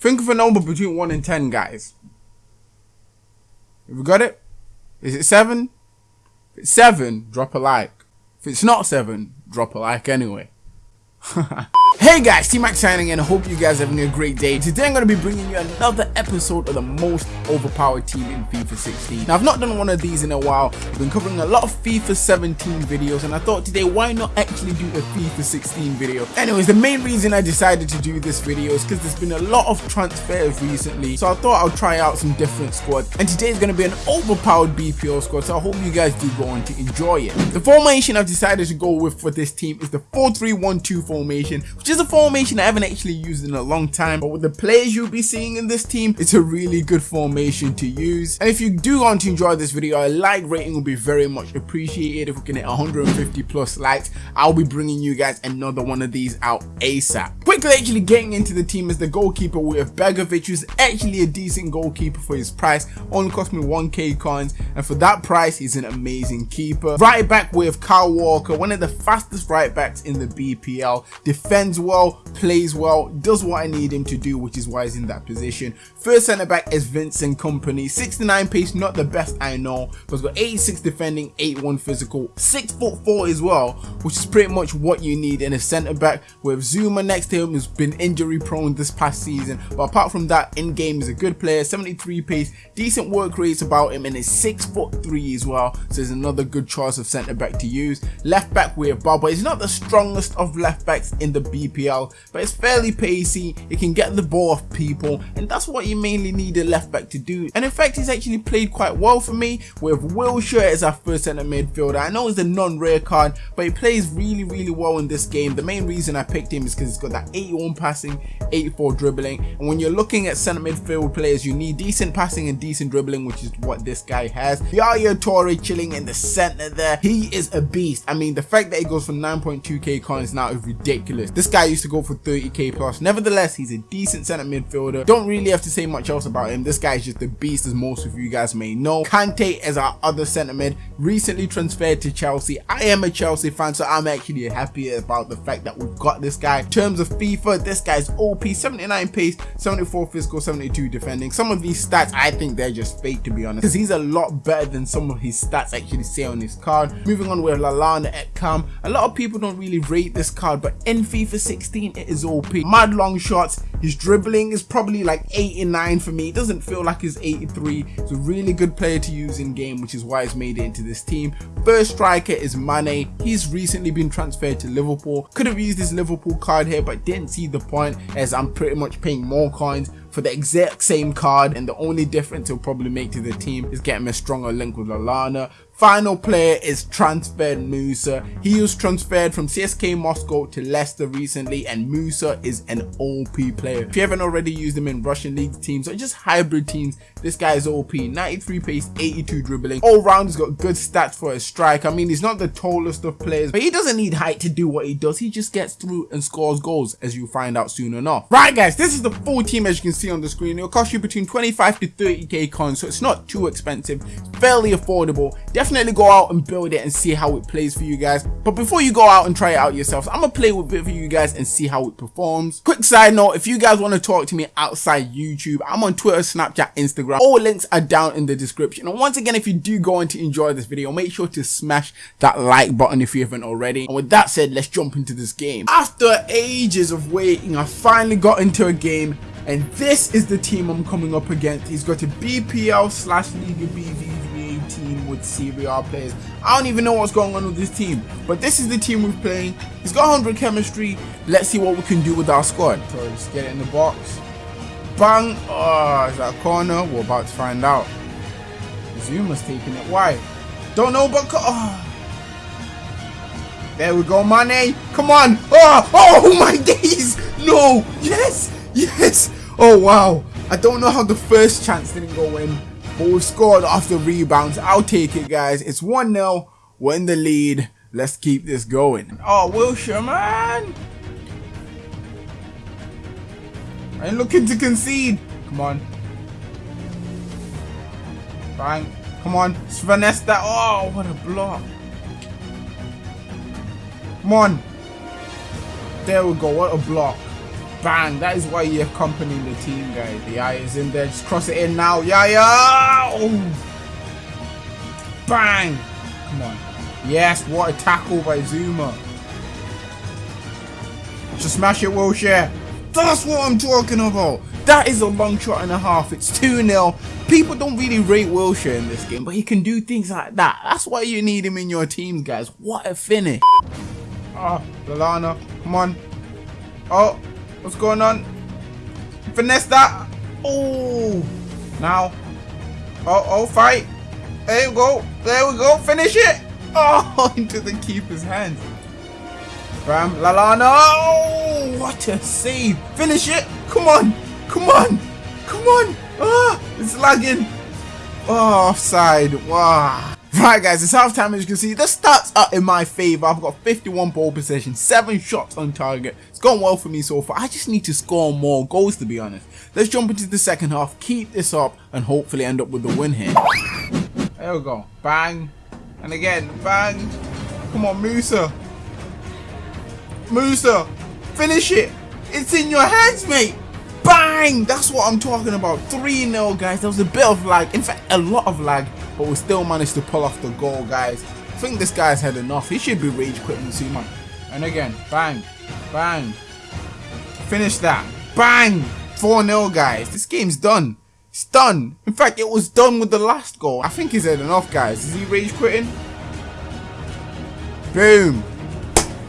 Think of a number between 1 and 10, guys. Have we got it? Is it 7? If it's 7, drop a like. If it's not 7, drop a like anyway. Hey guys, T-Max signing in, hope you guys are having a great day. Today I'm going to be bringing you another episode of the most overpowered team in FIFA 16. Now I've not done one of these in a while, I've been covering a lot of FIFA 17 videos and I thought today why not actually do a FIFA 16 video. Anyways, the main reason I decided to do this video is because there's been a lot of transfers recently, so I thought I'll try out some different squads. And today is going to be an overpowered BPL squad, so I hope you guys do go on to enjoy it. The formation I've decided to go with for this team is the 4-3-1-2 formation, which is a formation I haven't actually used in a long time, but with the players you'll be seeing in this team, it's a really good formation to use. And if you do want to enjoy this video, a like rating will be very much appreciated. If we can hit 150 plus likes, I'll be bringing you guys another one of these out ASAP. Quickly actually getting into the team as the goalkeeper, we have Begovic, who's actually a decent goalkeeper for his price, only cost me 1k coins, and for that price, he's an amazing keeper. Right back, have Kyle Walker, one of the fastest right backs in the BPL, defends well, plays well, does what I need him to do, which is why he's in that position. First centre back is Vincent Kompany, 69 pace, not the best I know, but he's got 86 defending, 81 physical, 6 foot 4 as well, which is pretty much what you need in a centre back. With Zouma next to him, who's been injury prone this past season, but apart from that, in game is a good player, 73 pace, decent work rates about him, and is 6 foot 3 as well, so there's another good choice of centre back to use. Left back we have but he's not the strongest of left backs in the BPL, but it's fairly pacey, it can get the ball off people, and that's what you mainly need a left back to do. And in fact, he's actually played quite well for me, with Wilshere as our first centre midfielder. I know he's a non-rare card, but he plays really, really well in this game. The main reason I picked him is because he's got that 81 passing, 84 dribbling, and when you're looking at centre midfield players, you need decent passing and decent dribbling, which is what this guy has. Yaya Toure chilling in the centre there, he is a beast. I mean, the fact that he goes for 9.2k coins now is ridiculous. This guy used to go for 30k plus. Nevertheless, he's a decent centre midfielder. Don't really have to say much else about him. This guy is just a beast as most of you guys may know. Kante is our other centre mid, recently transferred to Chelsea. I am a Chelsea fan, so I'm actually happy about the fact that we've got this guy. In terms of FIFA, this guy's OP, 79 pace, 74 physical, 72 defending. Some of these stats, I think they're just fake to be honest, because he's a lot better than some of his stats actually say on his card. Moving on with Lallana at Cam. A lot of people don't really rate this card, but in FIFA 16, it is OP. Mad long shots. His dribbling is probably like 89 for me. It doesn't feel like he's 83. It's a really good player to use in game, which is why he's made it into this team. First striker is Mane. He's recently been transferred to Liverpool. Could have used his Liverpool card here, but didn't see the point as I'm pretty much paying more coins for the exact same card and the only difference he'll probably make to the team is getting a stronger link with Lallana. Final player is transferred Musa. He was transferred from CSKA Moscow to Leicester recently and Musa is an OP player. If you haven't already used him in Russian league teams or just hybrid teams, this guy is OP. 93 pace, 82 dribbling. All round he's got good stats for a strike. I mean he's not the tallest of players but he doesn't need height to do what he does. He just gets through and scores goals as you find out soon enough. Right guys, this is the full team as you can see on the screen. It'll cost you between 25 to 30k coins so it's not too expensive. Fairly affordable. Definitely definitely go out and build it and see how it plays for you guys. But before you go out and try it out yourselves i'm gonna play with it for you guys and see how it performs. Quick side note if you guys want to talk to me outside youtube i'm on twitter snapchat instagram. All links are down in the description. And once again if you do go on to enjoy this video make sure to smash that like button if you haven't already. And with that said let's jump into this game. After ages of waiting i finally got into a game and this is the team i'm coming up against. He's got a bpl slash liga bv team with A players. I don't even know what's going on with this team, but this is the team we're playing. He's got 100 chemistry. Let's see what we can do with our squad. So just get it in the box. Bang! Oh, is that a corner? We're about to find out. Zouma's taking it wide. Don't know, but oh. There we go, Mane. Come on. Oh, oh my days. No. Yes. Yes. Oh, wow. I don't know how the first chance didn't go in. But we've scored off the rebounds. I'll take it, guys. It's 1-0. We're in the lead. Let's keep this going. Oh, Wilshere, man. I'm looking to concede. Come on. Bang. Come on. That. Oh, what a block. Come on. There we go. What a block. Bang! That is why you're accompanying the team, guys. The eye is in there. Just cross it in now. Yeah, yeah! Oh. Bang! Come on. Yes, what a tackle by Zouma. Just smash it, Wilshere. That's what I'm talking about. That is a long shot and a half. It's 2-0. People don't really rate Wilshere in this game, but he can do things like that. That's why you need him in your team, guys. What a finish. Ah, oh, Lallana. Come on. Oh, what's going on? Finesse that. Oh. Now. Oh, oh, fight. There we go. There we go. Finish it. Oh, into the keeper's hands. Bam, Lallana. Oh, what a save. Finish it. Come on. Come on. Come on. Ah, it's lagging. Oh, offside. Wow. Right, guys, it's half time. As you can see, the stats are in my favor. I've got 51 ball possession, 7 shots on target. It's gone well for me so far. I just need to score more goals, to be honest. Let's jump into the second half, keep this up, and hopefully end up with the win here. There we go. Bang. And again, bang. Come on, Musa. Musa, finish it. It's in your hands, mate. Bang! That's what I'm talking about. 3-0, guys. There was a bit of lag. In fact, a lot of lag. But we still managed to pull off the goal, guys. I think this guy's had enough. He should be rage quitting soon, man. And again, bang. Bang. Finish that. Bang! 4-0, guys. This game's done. It's done. In fact, it was done with the last goal. I think he's had enough, guys. Is he rage quitting? Boom.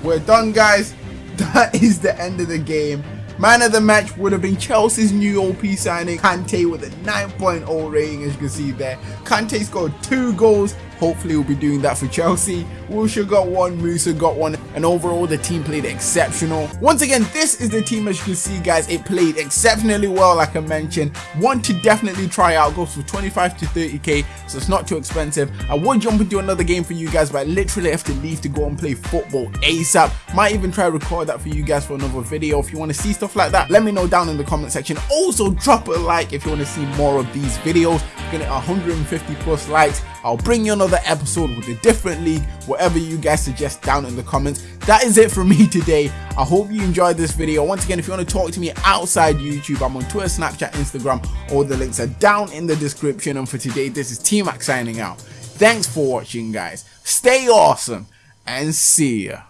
We're done, guys. That is the end of the game. Man of the match would have been Chelsea's new OP signing, Kante with a 9.0 rating as you can see there. Kante scored two goals Hopefully we'll be doing that for Chelsea. Wilshere got one, Musa got one, and overall the team played exceptional. Once again, this is the team as you can see guys, it played exceptionally well like I mentioned. One to definitely try out, goes for 25 to 30k, so it's not too expensive. I would jump into another game for you guys, but I literally have to leave to go and play football ASAP. Might even try record that for you guys for another video. If you want to see stuff like that, let me know down in the comment section. Also drop a like if you want to see more of these videos. Get 150 plus likes. I'll bring you another episode with a different league, whatever you guys suggest down in the comments. That is it for me today. I hope you enjoyed this video. Once again, if you want to talk to me outside YouTube, I'm on Twitter, Snapchat, Instagram. All the links are down in the description. And for today, this is T-Mac signing out. Thanks for watching, guys. Stay awesome and see ya.